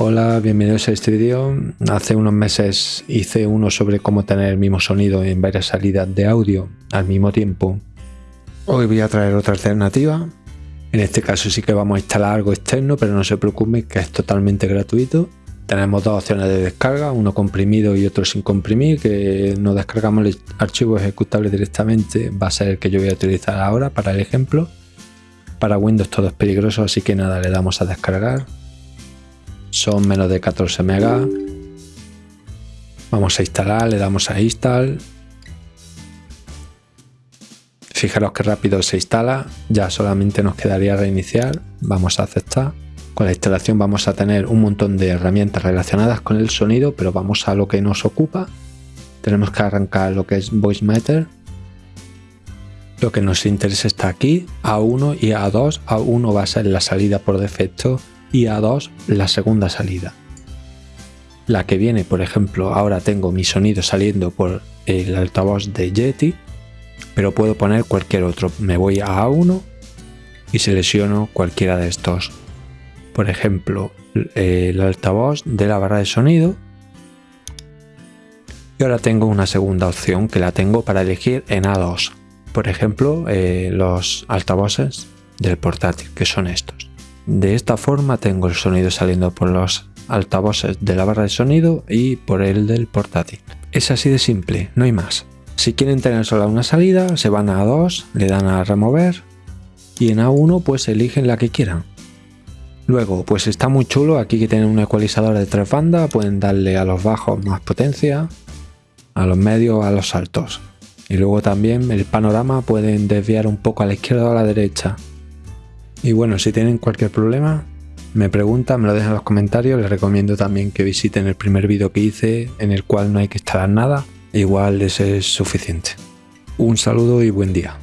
Hola, bienvenidos a este vídeo. Hace unos meses hice uno sobre cómo tener el mismo sonido en varias salidas de audio al mismo tiempo. Hoy voy a traer otra alternativa. En este caso sí que vamos a instalar algo externo, pero no se preocupen que es totalmente gratuito. Tenemos dos opciones de descarga, uno comprimido y otro sin comprimir, que no descargamos el archivo ejecutable directamente, va a ser el que yo voy a utilizar ahora para el ejemplo. Para Windows todo es peligroso, así que nada, le damos a descargar. Son menos de 14 megas. Vamos a instalar, le damos a install. Fijaros que rápido se instala, ya solamente nos quedaría reiniciar. Vamos a aceptar. Con la instalación vamos a tener un montón de herramientas relacionadas con el sonido, pero vamos a lo que nos ocupa. Tenemos que arrancar lo que es Voice Meter lo que nos interesa está aquí, A1 y A2. A1 va a ser la salida por defecto y A2 la segunda salida. La que viene, por ejemplo, ahora tengo mi sonido saliendo por el altavoz de Yeti, pero puedo poner cualquier otro. Me voy a A1 y selecciono cualquiera de estos. Por ejemplo, el altavoz de la barra de sonido. Y ahora tengo una segunda opción que la tengo para elegir en A2 por ejemplo, eh, los altavoces del portátil, que son estos. De esta forma tengo el sonido saliendo por los altavoces de la barra de sonido y por el del portátil. Es así de simple, no hay más. Si quieren tener solo una salida, se van a A2, le dan a remover y en A1 pues eligen la que quieran. Luego, pues está muy chulo, aquí que tienen un ecualizador de tres bandas, pueden darle a los bajos más potencia, a los medios, a los altos. Y luego también el panorama pueden desviar un poco a la izquierda o a la derecha. Y bueno, si tienen cualquier problema, me preguntan, me lo dejan en los comentarios. Les recomiendo también que visiten el primer vídeo que hice en el cual no hay que instalar nada. Igual ese es suficiente. Un saludo y buen día.